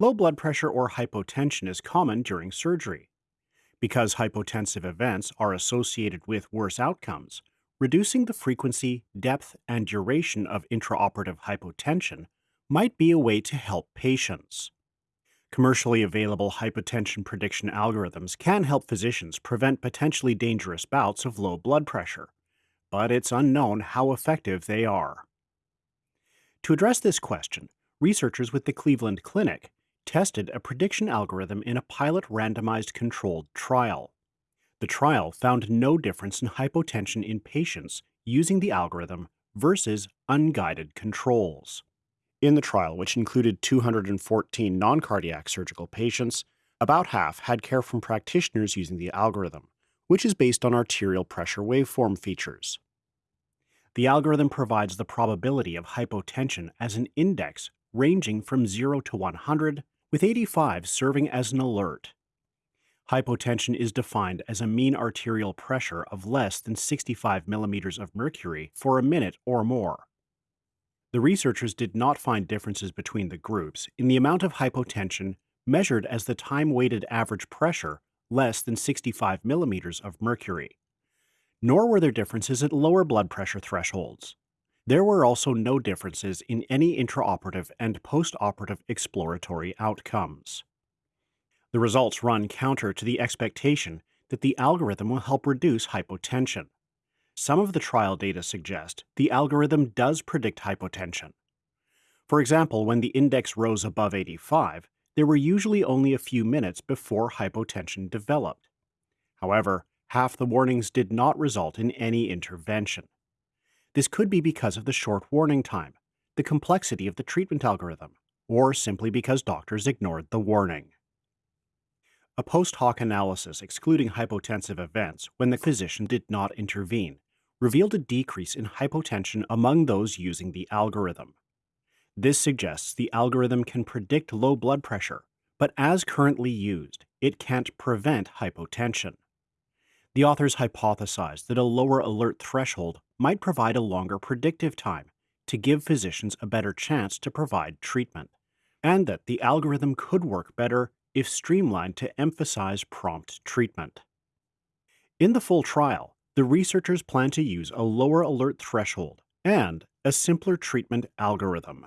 Low blood pressure or hypotension is common during surgery. Because hypotensive events are associated with worse outcomes, reducing the frequency, depth, and duration of intraoperative hypotension might be a way to help patients. Commercially available hypotension prediction algorithms can help physicians prevent potentially dangerous bouts of low blood pressure, but it's unknown how effective they are. To address this question, researchers with the Cleveland Clinic tested a prediction algorithm in a pilot randomized controlled trial. The trial found no difference in hypotension in patients using the algorithm versus unguided controls. In the trial, which included 214 non cardiac surgical patients, about half had care from practitioners using the algorithm, which is based on arterial pressure waveform features. The algorithm provides the probability of hypotension as an index ranging from 0 to 100, with 85 serving as an alert. Hypotension is defined as a mean arterial pressure of less than 65 millimeters of mercury for a minute or more. The researchers did not find differences between the groups in the amount of hypotension measured as the time-weighted average pressure less than 65 millimeters of mercury. Nor were there differences at lower blood pressure thresholds. There were also no differences in any intraoperative and postoperative exploratory outcomes. The results run counter to the expectation that the algorithm will help reduce hypotension. Some of the trial data suggest the algorithm does predict hypotension. For example, when the index rose above 85, there were usually only a few minutes before hypotension developed. However, half the warnings did not result in any intervention. This could be because of the short warning time, the complexity of the treatment algorithm, or simply because doctors ignored the warning. A post hoc analysis excluding hypotensive events when the physician did not intervene revealed a decrease in hypotension among those using the algorithm. This suggests the algorithm can predict low blood pressure, but as currently used, it can't prevent hypotension. The authors hypothesized that a lower alert threshold might provide a longer predictive time to give physicians a better chance to provide treatment, and that the algorithm could work better if streamlined to emphasize prompt treatment. In the full trial, the researchers plan to use a lower alert threshold and a simpler treatment algorithm.